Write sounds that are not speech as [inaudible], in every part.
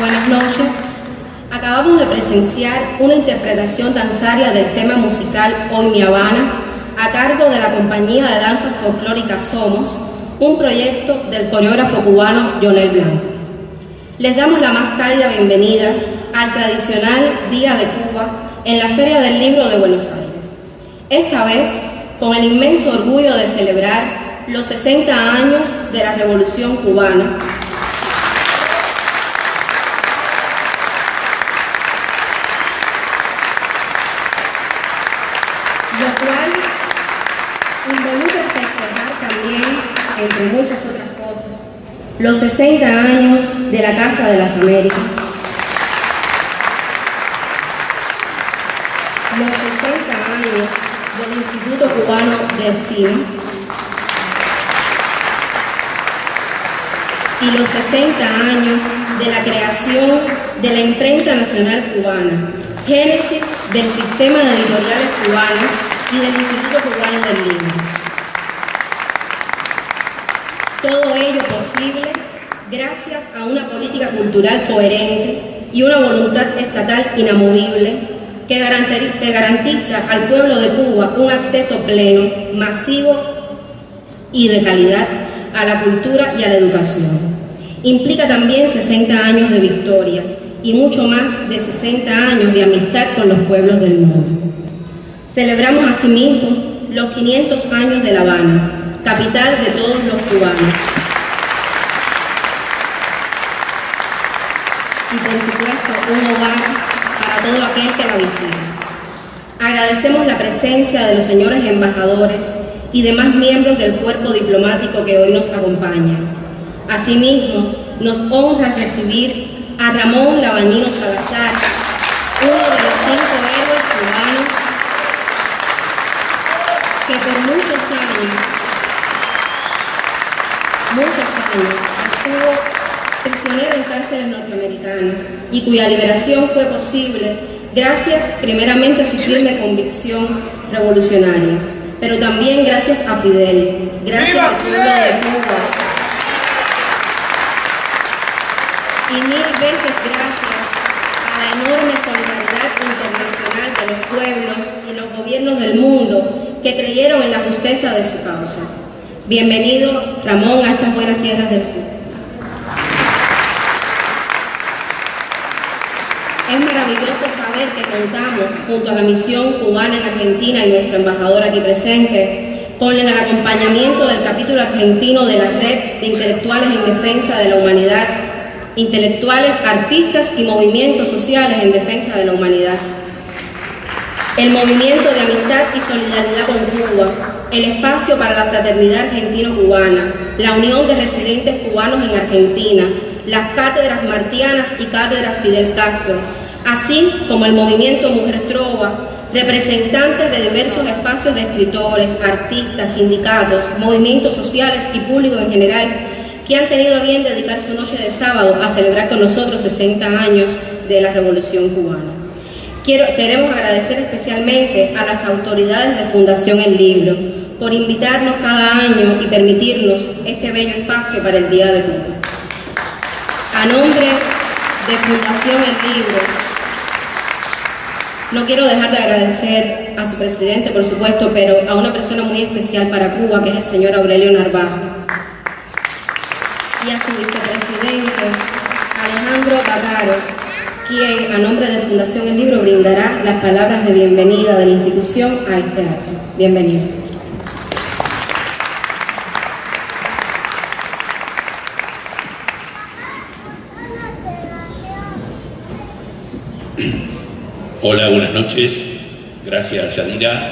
Buenas noches. Acabamos de presenciar una interpretación danzaria del tema musical Hoy Mi Habana a cargo de la compañía de danzas folclóricas Somos, un proyecto del coreógrafo cubano Jonel Blanco. Les damos la más cálida bienvenida al tradicional Día de Cuba en la Feria del Libro de Buenos Aires. Esta vez con el inmenso orgullo de celebrar los 60 años de la Revolución Cubana lo cual involucra festejar también, entre muchas otras cosas, los 60 años de la Casa de las Américas, los 60 años del Instituto Cubano de Cine y los 60 años de la creación de la Imprenta Nacional Cubana, génesis del sistema de editoriales cubanos y del Instituto Cubano del Libro. Todo ello posible gracias a una política cultural coherente y una voluntad estatal inamovible que garantiza al pueblo de Cuba un acceso pleno, masivo y de calidad a la cultura y a la educación. Implica también 60 años de victoria y mucho más de 60 años de amistad con los pueblos del mundo. Celebramos asimismo los 500 años de La Habana, capital de todos los cubanos. Y por supuesto, un hogar para todo aquel que la visita. Agradecemos la presencia de los señores embajadores y demás miembros del cuerpo diplomático que hoy nos acompaña. Asimismo, nos honra recibir a Ramón Labañino Salazar, uno de los cinco héroes cubanos que por muchos años, muchos años, estuvo prisionero en cárceles norteamericanas y cuya liberación fue posible gracias primeramente a su firme convicción revolucionaria, pero también gracias a Fidel, gracias al pueblo de Cuba. Y mil veces gracias a la enorme solidaridad internacional de los pueblos y los gobiernos del mundo que creyeron en la justeza de su causa. Bienvenido, Ramón, a estas buenas tierras del sur. Es maravilloso saber que contamos, junto a la misión cubana en Argentina y nuestro embajador aquí presente, con el acompañamiento del capítulo argentino de la Red de Intelectuales en Defensa de la Humanidad intelectuales, artistas y movimientos sociales en defensa de la humanidad. El movimiento de amistad y solidaridad con Cuba, el espacio para la fraternidad argentino-cubana, la unión de residentes cubanos en Argentina, las cátedras martianas y cátedras Fidel Castro, así como el movimiento Mujer Trova, representantes de diversos espacios de escritores, artistas, sindicatos, movimientos sociales y público en general que han tenido a bien dedicar su noche de sábado a celebrar con nosotros 60 años de la Revolución Cubana. Quiero, queremos agradecer especialmente a las autoridades de Fundación El Libro por invitarnos cada año y permitirnos este bello espacio para el Día de Cuba. A nombre de Fundación El Libro, no quiero dejar de agradecer a su presidente, por supuesto, pero a una persona muy especial para Cuba, que es el señor Aurelio Narvaja y a su vicepresidente Alejandro Bagaro, quien a nombre de Fundación El Libro brindará las palabras de bienvenida de la institución a este acto. Bienvenido. Hola, buenas noches. Gracias, Yadira.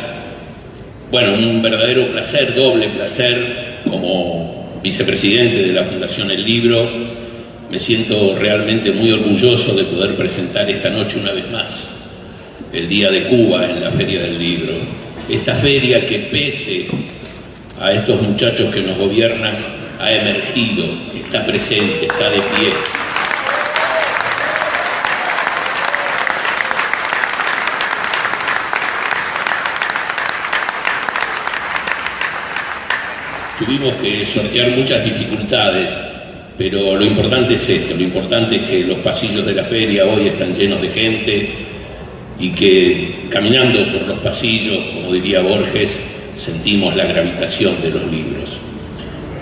Bueno, un verdadero placer, doble placer, como vicepresidente de la Fundación El Libro, me siento realmente muy orgulloso de poder presentar esta noche una vez más el Día de Cuba en la Feria del Libro. Esta feria que pese a estos muchachos que nos gobiernan ha emergido, está presente, está de pie. Tuvimos que sortear muchas dificultades pero lo importante es esto, lo importante es que los pasillos de la feria hoy están llenos de gente y que caminando por los pasillos, como diría Borges, sentimos la gravitación de los libros.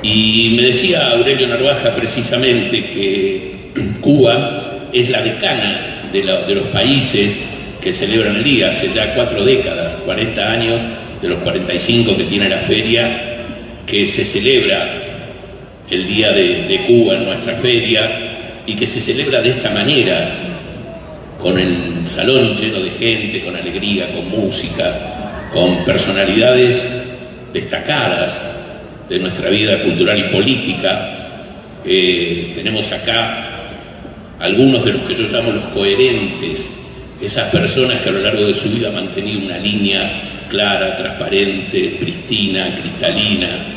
Y me decía Aurelio Narvaja precisamente que [clears throat] Cuba es la decana de, de los países que celebran el día, hace ya cuatro décadas, 40 años de los 45 que tiene la feria, que se celebra el Día de, Cuba en nuestra feria y que se celebra de esta manera, con el salón lleno de gente, con alegría, con música, con personalidades destacadas de nuestra vida cultural y política. Eh, tenemos acá algunos de los que yo llamo los coherentes, esas personas que a lo largo de su vida han mantenido una línea clara, transparente, pristina, cristalina,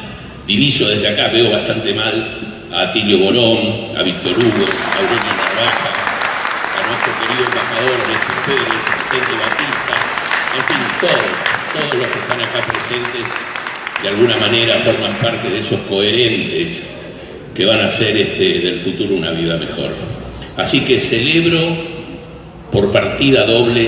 Diviso desde acá, veo bastante mal a Atilio Borón, a Víctor Hugo, a Aurelio Narvaja, a nuestro querido embajador Néstor Pérez, Vicente Batista, en fin, todos, todos los que están acá presentes de alguna manera forman parte de esos coherentes que van a hacer este, del futuro una vida mejor. Así que celebro por partida doble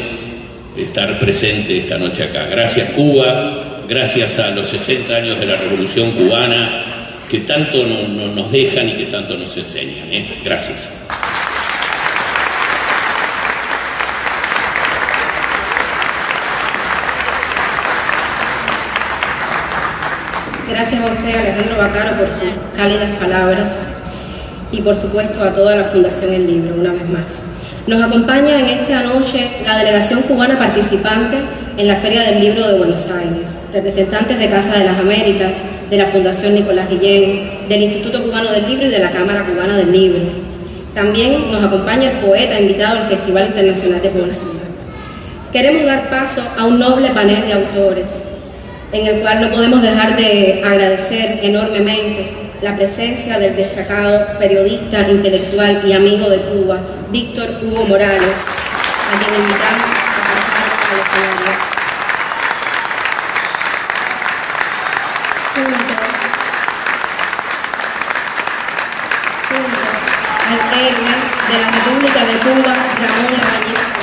estar presente esta noche acá. Gracias Cuba, gracias a los 60 años de la Revolución Cubana, que tanto nos dejan y que tanto nos enseñan. ¿eh? Gracias. Gracias a usted, Alejandro Bacaro, por sus cálidas palabras y por supuesto a toda la Fundación El Libro, una vez más. Nos acompaña en esta noche la delegación cubana participante en la Feria del Libro de Buenos Aires, representantes de Casa de las Américas, de la Fundación Nicolás Guillén, del Instituto Cubano del Libro y de la Cámara Cubana del Libro. También nos acompaña el poeta invitado al Festival Internacional de Poesía. Queremos dar paso a un noble panel de autores, en el cual no podemos dejar de agradecer enormemente la presencia del destacado periodista, intelectual y amigo de Cuba, Víctor Hugo Morales, a quien invitamos a pasar al escenario. al héroe de la República de Cuba, Ramón Lavallés.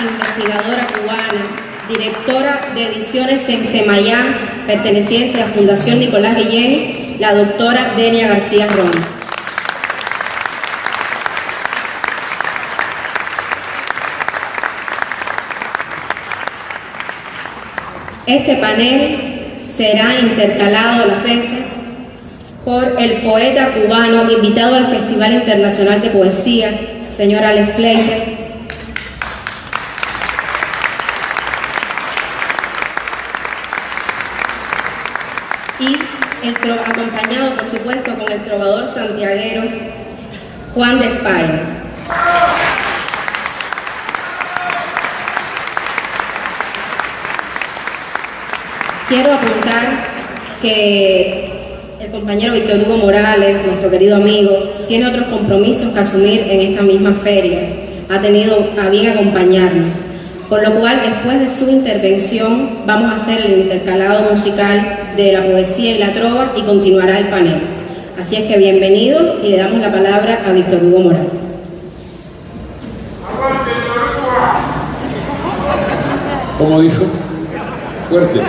investigadora cubana, directora de ediciones en Semayá, perteneciente a Fundación Nicolás Guillén, la doctora Denia García Ron. Este panel será intercalado a las veces por el poeta cubano invitado al Festival Internacional de Poesía, señor Alex Fleites, y acompañado por supuesto con el trovador santiaguero Juan de España. Quiero apuntar que el compañero Víctor Hugo Morales, nuestro querido amigo, tiene otros compromisos que asumir en esta misma feria. Ha tenido a bien acompañarnos. Por lo cual, después de su intervención, vamos a hacer el intercalado musical de la poesía y la trova y continuará el panel. Así es que bienvenido y le damos la palabra a Víctor Hugo Morales. ¿Cómo dijo? Fuerte.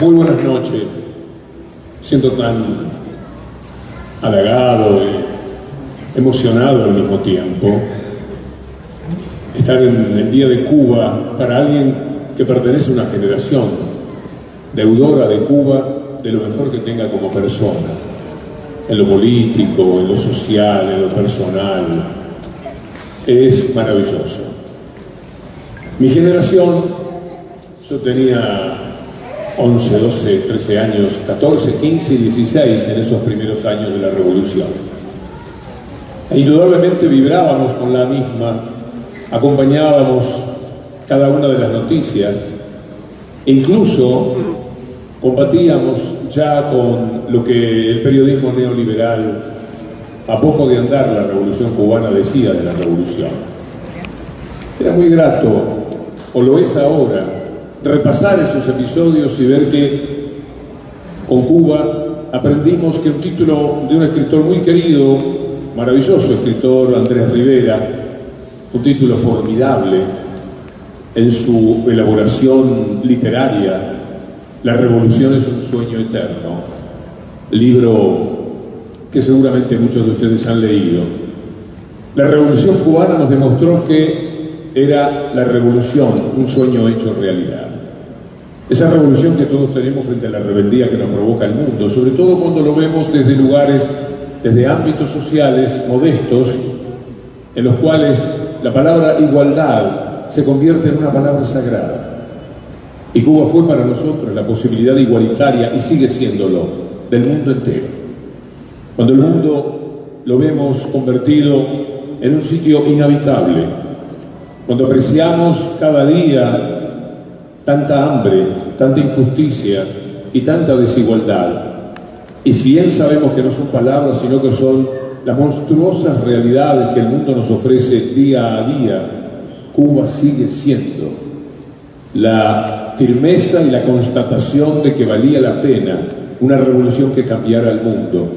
Muy buenas noches. Siento tan halagado y emocionado al mismo tiempo. Estar en el Día de Cuba para alguien que pertenece a una generación deudora de Cuba de lo mejor que tenga como persona, en lo político, en lo social, en lo personal. Es maravilloso. Mi generación, yo tenía 11, 12, 13 años, 14, 15 y 16 en esos primeros años de la revolución. Indudablemente vibrábamos con la misma, acompañábamos cada una de las noticias, e incluso combatíamos ya con lo que el periodismo neoliberal, a poco de andar la revolución cubana, decía de la revolución. Era muy grato, o lo es ahora, repasar esos episodios y ver que con Cuba aprendimos que un título de un escritor muy querido, maravilloso escritor Andrés Rivera, un título formidable en su elaboración literaria, La revolución es un sueño eterno, libro que seguramente muchos de ustedes han leído. La revolución cubana nos demostró que era la revolución, un sueño hecho realidad. Esa revolución que todos tenemos frente a la rebeldía que nos provoca el mundo, sobre todo cuando lo vemos desde lugares, desde ámbitos sociales modestos, en los cuales la palabra igualdad se convierte en una palabra sagrada. Y Cuba fue para nosotros la posibilidad igualitaria, y sigue siéndolo, del mundo entero. Cuando el mundo lo vemos convertido en un sitio inhabitable, cuando apreciamos cada día tanta hambre, tanta injusticia y tanta desigualdad. Y si bien sabemos que no son palabras, sino que son las monstruosas realidades que el mundo nos ofrece día a día, Cuba sigue siendo la firmeza y la constatación de que valía la pena una revolución que cambiara el mundo,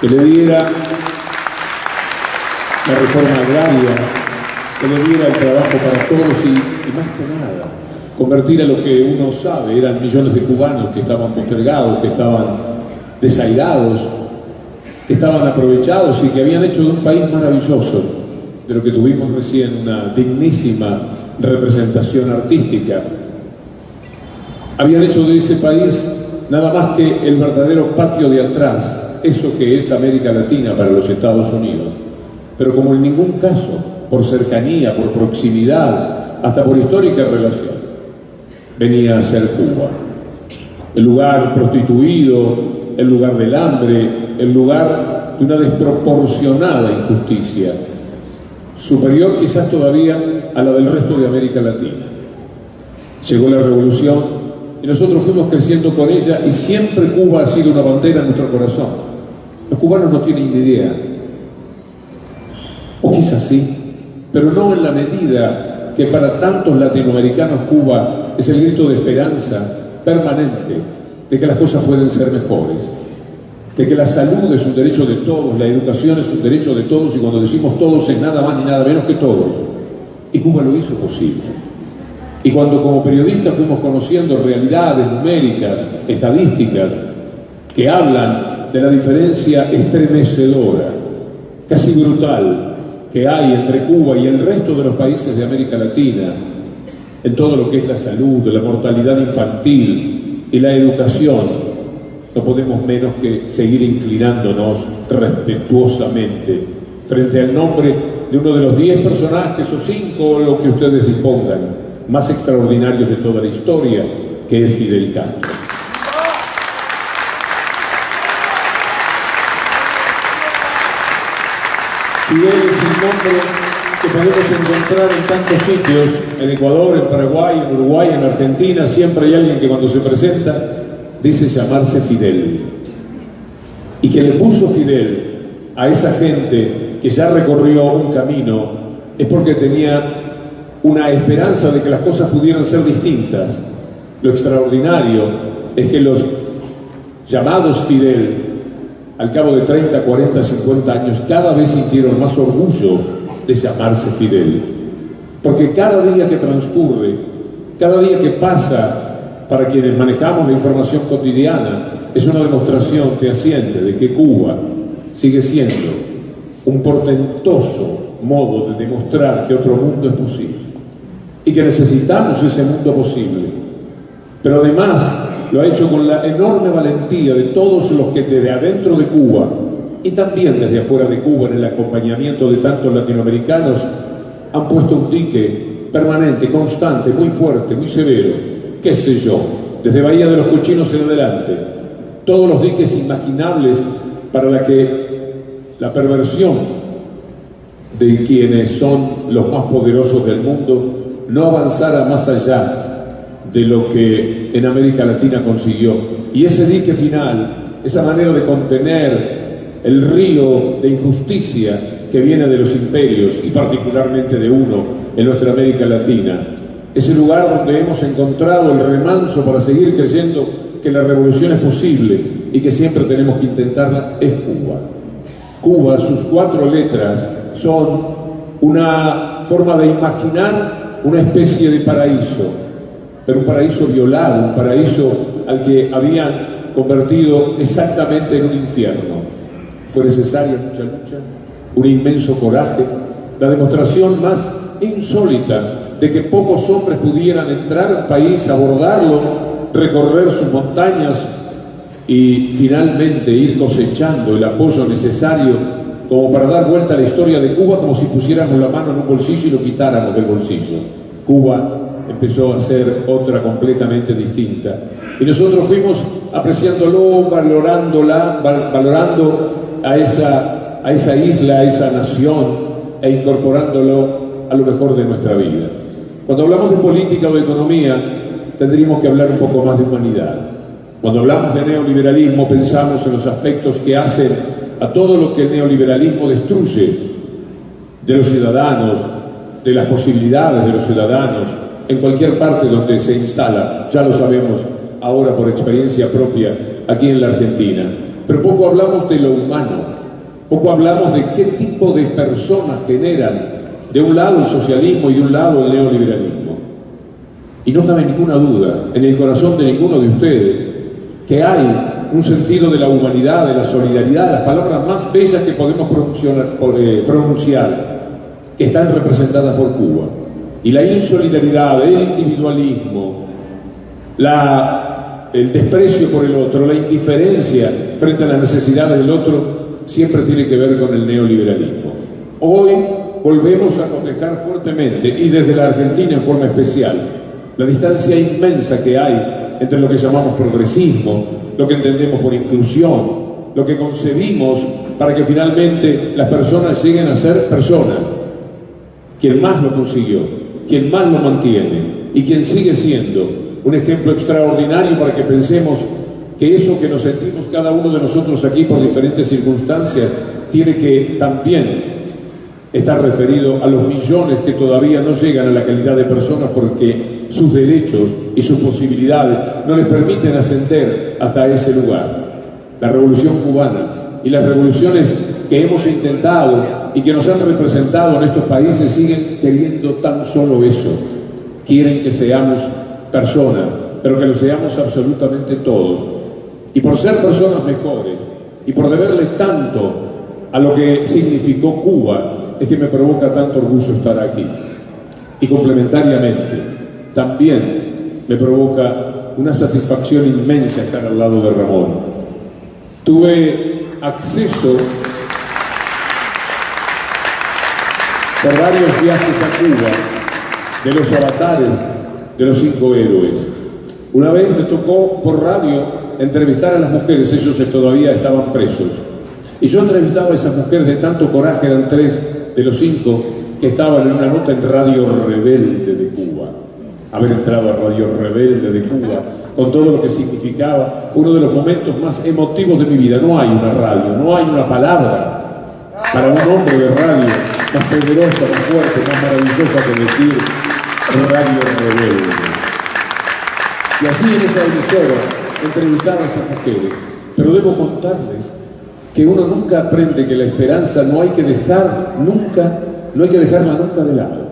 que le diera la reforma agraria, que le diera el trabajo para todos y, y más que nada, convertir a lo que uno sabe, eran millones de cubanos que estaban postergados, que estaban desairados, que estaban aprovechados y que habían hecho de un país maravilloso, de lo que tuvimos recién una dignísima representación artística. Habían hecho de ese país nada más que el verdadero patio de atrás, eso que es América Latina para los Estados Unidos. Pero como en ningún caso, por cercanía, por proximidad, hasta por histórica relación, venía a ser Cuba. El lugar prostituido, el lugar del hambre, el lugar de una desproporcionada injusticia, superior quizás todavía a la del resto de América Latina. Llegó la revolución y nosotros fuimos creciendo con ella y siempre Cuba ha sido una bandera en nuestro corazón. Los cubanos no tienen ni idea, o quizás sí, pero no en la medida que para tantos latinoamericanos Cuba es el grito de esperanza permanente de que las cosas pueden ser mejores, de que la salud es un derecho de todos, la educación es un derecho de todos y cuando decimos todos es nada más ni nada menos que todos. Y Cuba lo hizo posible. Y cuando como periodistas fuimos conociendo realidades numéricas, estadísticas, que hablan de la diferencia estremecedora, casi brutal, que hay entre Cuba y el resto de los países de América Latina, en todo lo que es la salud, la mortalidad infantil y la educación, no podemos menos que seguir inclinándonos respetuosamente frente al nombre de uno de los diez personajes o cinco, lo que ustedes dispongan, más extraordinarios de toda la historia, que es Fidel Castro. Fidel es un nombre que podemos encontrar en tantos sitios, en Ecuador, en Paraguay, en Uruguay, en Argentina, siempre hay alguien que cuando se presenta dice llamarse Fidel. Y que le puso Fidel a esa gente que ya recorrió un camino es porque tenía una esperanza de que las cosas pudieran ser distintas. Lo extraordinario es que los llamados Fidel, al cabo de 30, 40, 50 años, cada vez sintieron más orgullo de llamarse Fidel. Porque cada día que transcurre, cada día que pasa para quienes manejamos la información cotidiana, es una demostración fehaciente de que Cuba sigue siendo un portentoso modo de demostrar que otro mundo es posible y que necesitamos ese mundo posible. Pero además lo ha hecho con la enorme valentía de todos los que desde adentro de Cuba y también desde afuera de Cuba en el acompañamiento de tantos latinoamericanos han puesto un dique permanente, constante, muy fuerte, muy severo, qué sé yo, desde Bahía de los Cochinos en adelante, todos los diques imaginables para la que la perversión de quienes son los más poderosos del mundo no avanzara más allá de lo que en América Latina consiguió. Y ese dique final, esa manera de contener el río de injusticia que viene de los imperios y particularmente de uno en nuestra América Latina, ese lugar donde hemos encontrado el remanso para seguir creyendo que la revolución es posible y que siempre tenemos que intentarla, es Cuba. Cuba, sus cuatro letras son una forma de imaginar una especie de paraíso, pero un paraíso violado, un paraíso al que habían convertido exactamente en un infierno. Fue necesaria mucha lucha, un inmenso coraje, la demostración más insólita de que pocos hombres pudieran entrar al país, abordarlo, recorrer sus montañas y finalmente ir cosechando el apoyo necesario como para dar vuelta a la historia de Cuba como si pusiéramos la mano en un bolsillo y lo quitáramos del bolsillo. Cuba empezó a ser otra completamente distinta. Y nosotros fuimos apreciándolo, valorándola, valorando a esa, isla, a esa nación e incorporándolo a lo mejor de nuestra vida. Cuando hablamos de política o de economía, tendríamos que hablar un poco más de humanidad. Cuando hablamos de neoliberalismo, pensamos en los aspectos que hacen a todo lo que el neoliberalismo destruye de los ciudadanos, de las posibilidades de los ciudadanos, en cualquier parte donde se instala, ya lo sabemos ahora por experiencia propia aquí en la Argentina. Pero poco hablamos de lo humano, poco hablamos de qué tipo de personas generan de un lado el socialismo y de un lado el neoliberalismo. Y no cabe ninguna duda en el corazón de ninguno de ustedes que hay un sentido de la humanidad, de la solidaridad, las palabras más bellas que podemos eh, pronunciar, que están representadas por Cuba. Y la insolidaridad, el individualismo, el desprecio por el otro, la indiferencia frente a las necesidades del otro, siempre tiene que ver con el neoliberalismo. Hoy volvemos a cotejar fuertemente, y desde la Argentina en forma especial, la distancia inmensa que hay entre lo que llamamos progresismo, lo que entendemos por inclusión, lo que concebimos para que finalmente las personas lleguen a ser personas. Quien más lo consiguió, quien más lo mantiene y quien sigue siendo un ejemplo extraordinario para que pensemos que eso que nos sentimos cada uno de nosotros aquí por diferentes circunstancias tiene que también estar referido a los millones que todavía no llegan a la calidad de personas porque sus derechos y sus posibilidades no les permiten ascender hasta ese lugar. La revolución cubana y las revoluciones que hemos intentado y que nos han representado en estos países siguen queriendo tan solo eso. Quieren que seamos personas, pero que lo seamos absolutamente todos. Y por ser personas mejores y por deberle tanto a lo que significó Cuba, es que me provoca tanto orgullo estar aquí. Y complementariamente, también me provoca una satisfacción inmensa estar al lado de Ramón. Tuve acceso por varios viajes a Cuba de los avatares de los cinco héroes. Una vez me tocó por radio entrevistar a las mujeres, ellos todavía estaban presos. Y yo entrevistaba a esas mujeres de tanto coraje, eran tres de los cinco que estaban en una nota en Radio Rebelde de Cuba haber entrado a Radio Rebelde de Cuba, con todo lo que significaba, fue uno de los momentos más emotivos de mi vida. No hay una radio, no hay una palabra para un hombre de radio más poderosa, más fuerte, más maravillosa que decir Radio Rebelde. Y así en esa emisora entrevistaba a esas mujeres. Pero debo contarles que uno nunca aprende que la esperanza no hay que dejar nunca, no hay que dejarla nunca de lado.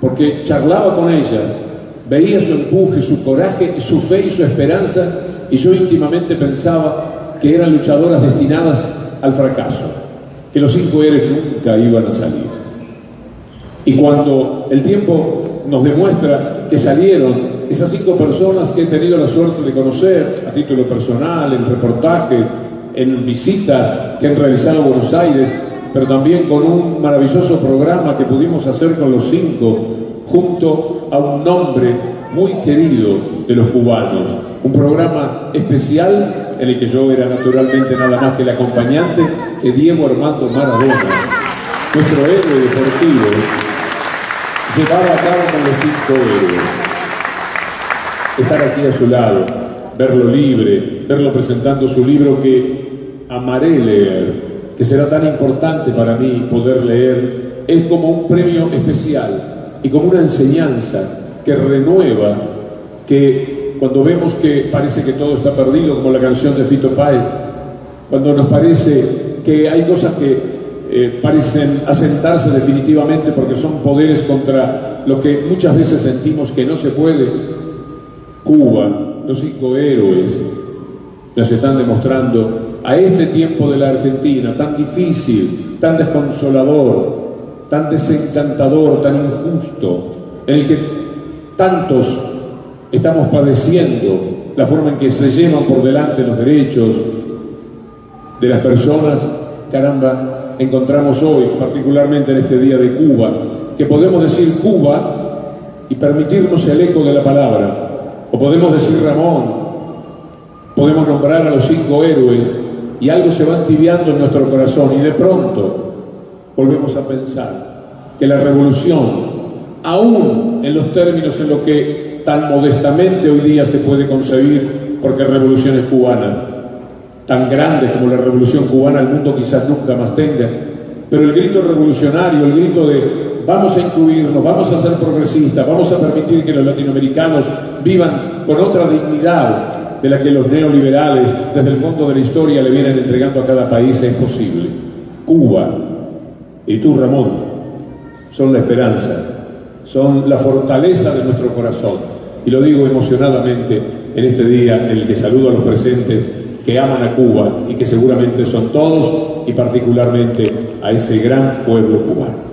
Porque charlaba con ellas Veía su empuje, su coraje, su fe y su esperanza y yo íntimamente pensaba que eran luchadoras destinadas al fracaso, que los cinco héroes nunca iban a salir. Y cuando el tiempo nos demuestra que salieron esas cinco personas que he tenido la suerte de conocer a título personal, en reportajes, en visitas que han realizado a Buenos Aires, pero también con un maravilloso programa que pudimos hacer con los cinco junto a un nombre muy querido de los cubanos, un programa especial en el que yo era naturalmente nada más que el acompañante que Diego Armando Maradona, nuestro héroe deportivo, llevaba a cabo con los cinco héroes. Estar aquí a su lado, verlo libre, verlo presentando su libro que amaré leer, que será tan importante para mí poder leer, es como un premio especial y como una enseñanza que renueva, que cuando vemos que parece que todo está perdido, como la canción de Fito Páez, cuando nos parece que hay cosas que eh, parecen asentarse definitivamente porque son poderes contra lo que muchas veces sentimos que no se puede. Cuba, los cinco héroes, nos están demostrando a este tiempo de la Argentina, tan difícil, tan desconsolador, tan desencantador, tan injusto, en el que tantos estamos padeciendo la forma en que se llevan por delante los derechos de las personas, caramba, encontramos hoy, particularmente en este día de Cuba, que podemos decir Cuba y permitirnos el eco de la palabra, o podemos decir Ramón, podemos nombrar a los cinco héroes y algo se va tibiando en nuestro corazón y de pronto volvemos a pensar que la revolución, aún en los términos en los que tan modestamente hoy día se puede concebir, porque revoluciones cubanas, tan grandes como la revolución cubana el mundo quizás nunca más tenga, pero el grito revolucionario, el grito de vamos a incluirnos, vamos a ser progresistas, vamos a permitir que los latinoamericanos vivan con otra dignidad de la que los neoliberales desde el fondo de la historia le vienen entregando a cada país es posible. Cuba y tú, Ramón, son la esperanza, son la fortaleza de nuestro corazón. Y lo digo emocionadamente en este día en el que saludo a los presentes que aman a Cuba y que seguramente son todos y particularmente a ese gran pueblo cubano.